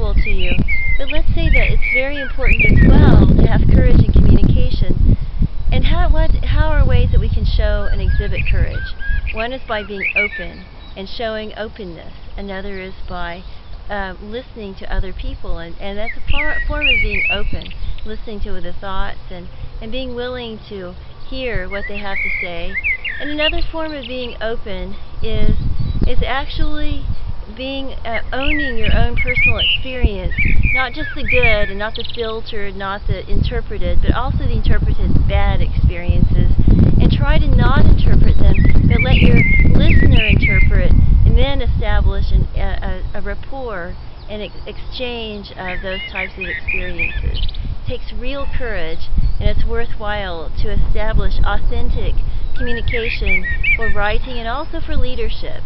unusual to you. But let's say that it's very important as well to have courage in communication. And how, what, how are ways that we can show and exhibit courage? One is by being open and showing openness. Another is by uh, listening to other people, and, and that's a par- form of being open, listening to the thoughts and, and being willing to hear what they have to say. And another form of being open is is actually being uh, owning your own personal experience, not just the good and not the filtered, not the interpreted, but also the interpreted bad experiences, and try to not interpret them, but let your listener interpret, and then establish an, a, a, rapport and ex- exchange of those types of experiences. It takes real courage, and it's worthwhile to establish authentic communication for writing and also for leadership.